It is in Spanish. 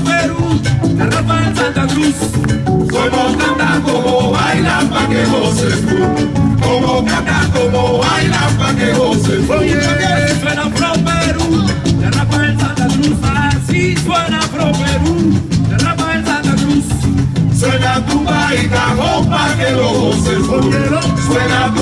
Perú, de Rafael Santa Cruz. Como cantan, como bailan, pa' que goces. Como cantan, como bailan, pa' que goces. Oye, suena Pro Perú, de Rafael Santa Cruz. Así suena Pro Perú, de Rafael Santa Cruz. Suena tu y cajón pa' que lo goces tú. Suena tu